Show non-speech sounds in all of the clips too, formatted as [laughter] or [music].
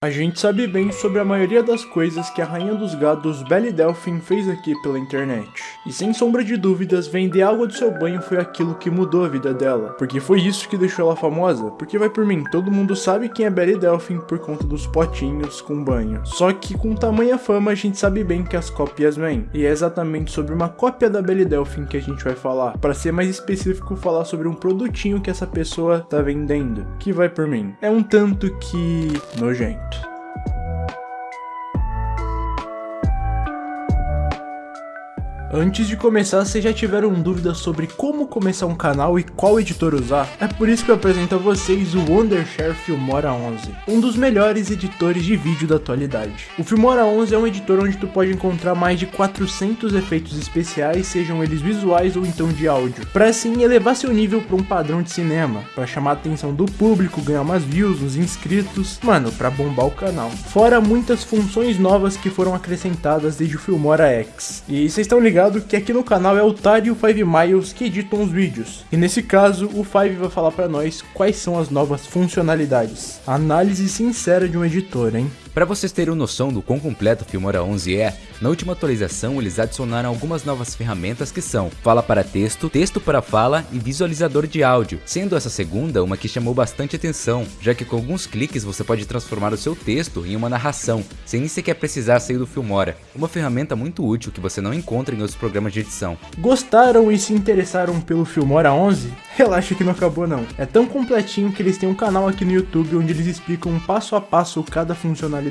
A gente sabe bem sobre a maioria das coisas que a rainha dos gados Belly Delphine fez aqui pela internet. E sem sombra de dúvidas, vender água do seu banho foi aquilo que mudou a vida dela. Porque foi isso que deixou ela famosa. Porque vai por mim, todo mundo sabe quem é Belly Delphine por conta dos potinhos com banho. Só que com tamanha fama a gente sabe bem que as cópias vêm. E é exatamente sobre uma cópia da Belly Delphine que a gente vai falar. Para ser mais específico, falar sobre um produtinho que essa pessoa tá vendendo. Que vai por mim. É um tanto que nojento. Antes de começar, vocês já tiveram dúvidas sobre como começar um canal e qual editor usar? É por isso que eu apresento a vocês o Wondershare Filmora 11, um dos melhores editores de vídeo da atualidade. O Filmora 11 é um editor onde tu pode encontrar mais de 400 efeitos especiais, sejam eles visuais ou então de áudio, para assim elevar seu nível para um padrão de cinema, para chamar a atenção do público, ganhar umas views, uns inscritos, mano, para bombar o canal. Fora muitas funções novas que foram acrescentadas desde o Filmora X. E vocês estão ligados ligado que aqui no canal é o Tari e o Five Miles que editam os vídeos. E nesse caso, o Five vai falar para nós quais são as novas funcionalidades. Análise sincera de um editor, hein? Para vocês terem noção do quão completo o Filmora 11 é, na última atualização eles adicionaram algumas novas ferramentas que são Fala para texto, Texto para fala e Visualizador de áudio, sendo essa segunda uma que chamou bastante atenção, já que com alguns cliques você pode transformar o seu texto em uma narração, sem nem sequer precisar sair do Filmora, uma ferramenta muito útil que você não encontra em outros programas de edição. Gostaram e se interessaram pelo Filmora 11? Relaxa que não acabou não, é tão completinho que eles têm um canal aqui no YouTube onde eles explicam passo a passo cada funcionalidade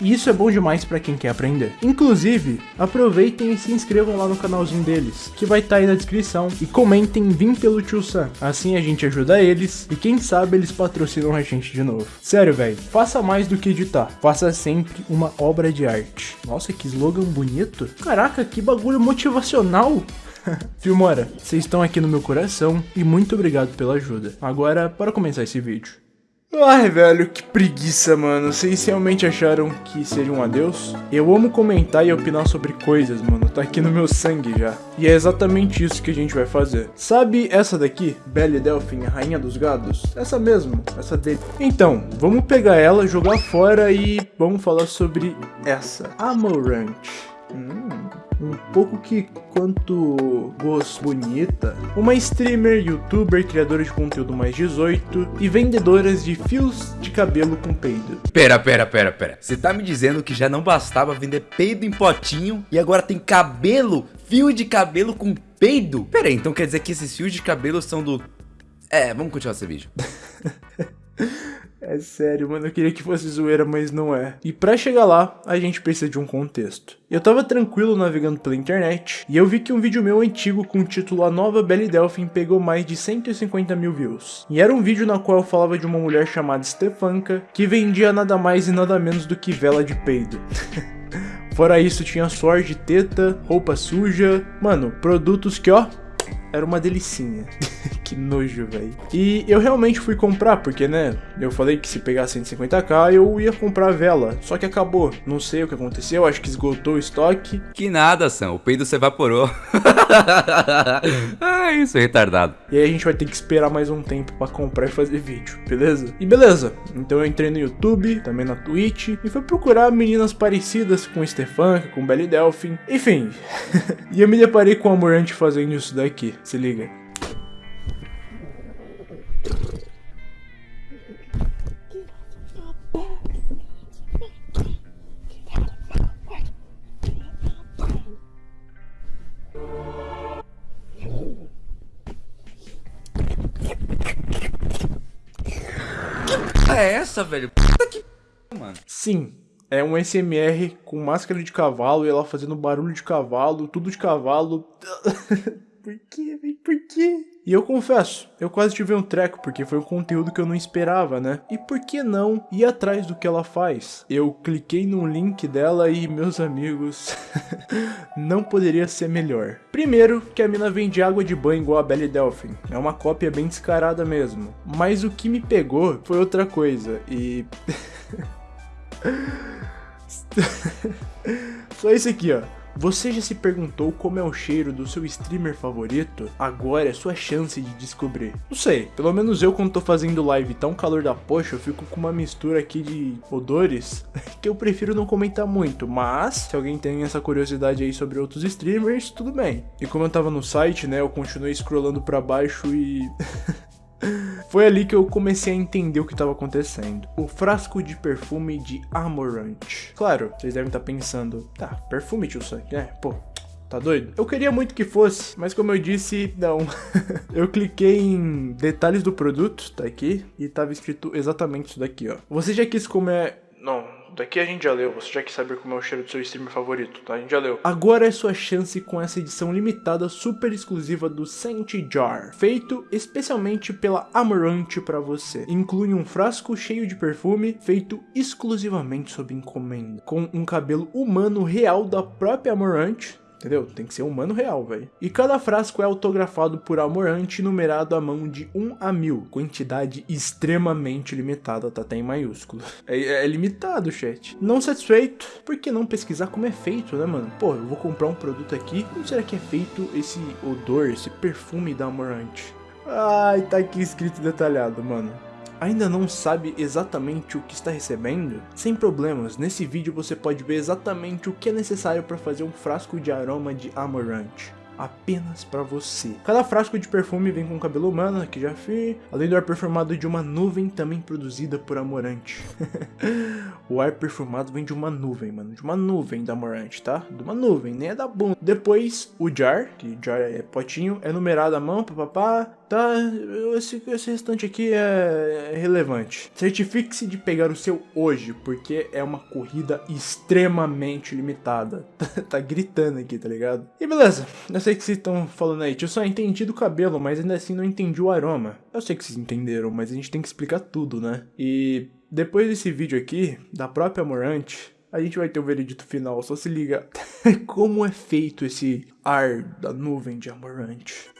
e isso é bom demais para quem quer aprender. Inclusive, aproveitem e se inscrevam lá no canalzinho deles, que vai estar tá aí na descrição, e comentem Vim pelo Tio Sam. Assim a gente ajuda eles, e quem sabe eles patrocinam a gente de novo. Sério, velho, faça mais do que editar, faça sempre uma obra de arte. Nossa, que slogan bonito. Caraca, que bagulho motivacional. [laughs] Filmora, vocês estão aqui no meu coração e muito obrigado pela ajuda. Agora, para começar esse vídeo. Ai, velho, que preguiça, mano. Vocês realmente acharam que seria um adeus? Eu amo comentar e opinar sobre coisas, mano. Tá aqui no meu sangue já. E é exatamente isso que a gente vai fazer. Sabe essa daqui? Belle Delphine, a rainha dos gados? Essa mesmo, essa dele. Então, vamos pegar ela, jogar fora e vamos falar sobre essa. Amorant. Hum um pouco que quanto voz bonita, uma streamer, youtuber, criadora de conteúdo mais 18 e vendedoras de fios de cabelo com peido. Pera, pera, pera, pera. Você tá me dizendo que já não bastava vender peido em potinho e agora tem cabelo, fio de cabelo com peido? Pera aí, então quer dizer que esses fios de cabelo são do... É, vamos continuar esse vídeo. [laughs] É sério, mano, eu queria que fosse zoeira, mas não é. E pra chegar lá, a gente precisa de um contexto. Eu tava tranquilo navegando pela internet, e eu vi que um vídeo meu antigo com o título A Nova Belly Delphine pegou mais de 150 mil views. E era um vídeo na qual eu falava de uma mulher chamada Stefanka, que vendia nada mais e nada menos do que vela de peido. [laughs] Fora isso, tinha suor de teta, roupa suja, mano, produtos que ó, era uma delicinha. [laughs] que nojo, velho. E eu realmente fui comprar, porque, né, eu falei que se pegar 150k eu ia comprar a vela, só que acabou. Não sei o que aconteceu, acho que esgotou o estoque. Que nada, Sam, o peido se evaporou. ah, [laughs] isso é retardado. E aí a gente vai ter que esperar mais um tempo pra comprar e fazer vídeo, beleza? E beleza, então eu entrei no YouTube, também na Twitch, e fui procurar meninas parecidas com Stefan, com Belly Delphine, enfim. [laughs] e eu me deparei com a Amorante fazendo isso daqui, se liga. É essa, velho? Puta que mano. Sim, é um SMR com máscara de cavalo e ela fazendo barulho de cavalo, tudo de cavalo. [laughs] Por quê, velho? Por quê? E eu confesso, eu quase tive um treco, porque foi um conteúdo que eu não esperava, né? E por que não ir atrás do que ela faz? Eu cliquei no link dela e, meus amigos, [laughs] não poderia ser melhor. Primeiro, que a mina vende água de banho igual a Belly Delphine. É uma cópia bem descarada mesmo. Mas o que me pegou foi outra coisa, e... [laughs] Só isso aqui, ó. Você já se perguntou como é o cheiro do seu streamer favorito? Agora é sua chance de descobrir. Não sei, pelo menos eu quando tô fazendo live tão calor da poxa, eu fico com uma mistura aqui de odores [laughs] que eu prefiro não comentar muito, mas se alguém tem essa curiosidade aí sobre outros streamers, tudo bem. E como eu tava no site, né, eu continuei scrollando pra baixo e... [laughs] Foi ali que eu comecei a entender o que estava acontecendo. O frasco de perfume de Amorant. Claro, vocês devem estar pensando, tá, perfume tio Sam, né? Pô, Tá doido? Eu queria muito que fosse, mas como eu disse, não. [laughs] eu cliquei em detalhes do produto, tá aqui, e tava escrito exatamente isso daqui, ó. Você já quis comer... Daqui a gente já leu, você já quer saber como é o cheiro do seu streamer favorito, tá? A gente já leu. Agora é sua chance com essa edição limitada super exclusiva do Scent Jar, feito especialmente pela Amorant para você. Inclui um frasco cheio de perfume, feito exclusivamente sob encomenda, com um cabelo humano real da própria Amorant, Entendeu? Tem que ser humano real, velho. E cada frasco é autografado por Amorante numerado à mão de 1 a 1000. Quantidade extremamente limitada, tá até em maiúsculo. É, é, limitado, chat. Não satisfeito, por que não pesquisar como é feito, né, mano? Pô, eu vou comprar um produto aqui, como será que é feito esse odor, esse perfume da Amorante? Ai, tá aqui escrito detalhado, mano ainda não sabe exatamente o que está recebendo? Sem problemas, nesse vídeo você pode ver exatamente o que é necessário para fazer um frasco de aroma de Amaranth apenas para você. Cada frasco de perfume vem com cabelo humano, que já fiz, além do ar perfumado de uma nuvem também produzida por Amorante. [laughs] o ar perfumado vem de uma nuvem, mano, de uma nuvem da Amorante, tá? De uma nuvem, nem é da bunda. Depois, o jar, que jar é potinho, é numerado à mão, papapá, tá? Esse, esse restante aqui é relevante. Certifique-se de pegar o seu hoje, porque é uma corrida extremamente limitada. [laughs] tá gritando aqui, tá ligado? E beleza, essa sei que vocês estão falando aí, eu só entendi do cabelo, mas ainda assim não entendi o aroma. Eu sei que vocês entenderam, mas a gente tem que explicar tudo, né? E depois desse vídeo aqui, da própria Morante, a gente vai ter o veredito final, só se liga [laughs] como é feito esse ar da nuvem de Amorante.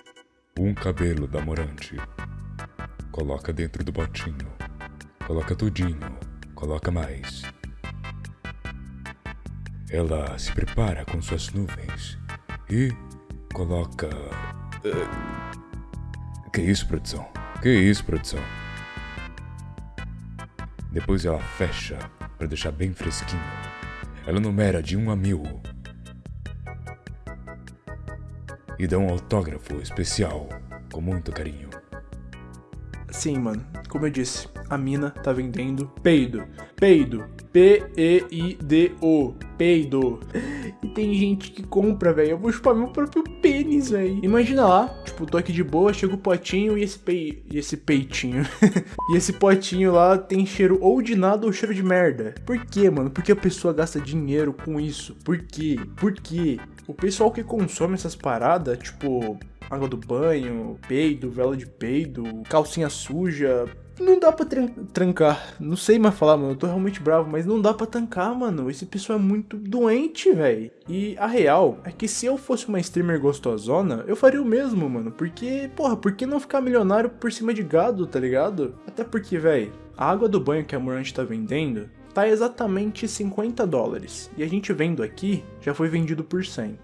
Um cabelo da Amorante. Coloca dentro do botinho. Coloca tudinho. Coloca mais. Ela se prepara com suas nuvens e coloca. Uh, que isso, produção? Que isso, produção? Depois ela fecha para deixar bem fresquinho. Ela numera de 1 a mil. E dá um autógrafo especial com muito carinho. Sim, mano. Como eu disse, a mina tá vendendo peido. Peido. P-E-I-D-O. Peido. E tem gente que compra, velho. Eu vou chupar meu próprio pênis, velho. Imagina lá, tipo, tô aqui de boa, chega o potinho e esse pei... E esse peitinho. [laughs] e esse potinho lá tem cheiro ou de nada ou cheiro de merda. Por quê, mano? Por que a pessoa gasta dinheiro com isso? Por quê? Por quê? O pessoal que consome essas paradas, tipo, água do banho, peido, vela de peido, calcinha suja. Não dá pra trancar. Não sei mais falar, mano. Eu tô realmente bravo, mas não dá pra tancar, mano. Esse pessoal é muito doente, velho. E a real é que se eu fosse uma streamer gostosona, eu faria o mesmo, mano. Porque, porra, por que não ficar milionário por cima de gado, tá ligado? Até porque, velho, a água do banho que a Morante tá vendendo tá exatamente 50 dólares. E a gente vendo aqui, já foi vendido por 100.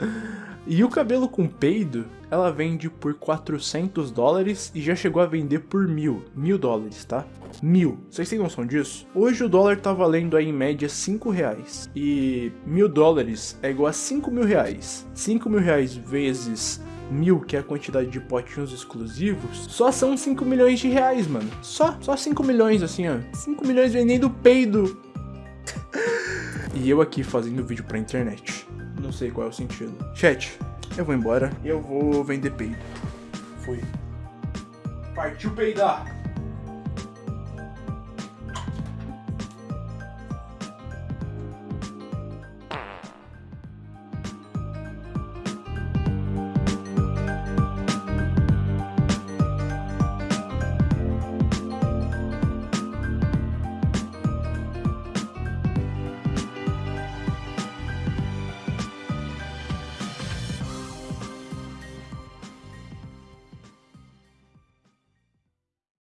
[laughs] E o cabelo com peido, ela vende por 400 dólares e já chegou a vender por mil, mil dólares, tá? Mil. Vocês têm noção disso? Hoje o dólar tá valendo aí em média 5 reais. E mil dólares é igual a 5 mil reais. 5 mil reais vezes mil, que é a quantidade de potinhos exclusivos, só são 5 milhões de reais, mano. Só, só 5 milhões, assim, ó. 5 milhões vendendo peido. e eu aqui fazendo vídeo pra internet não sei qual é o sentido. Chat, eu vou embora eu vou vender peido. Fui. Partiu peidar!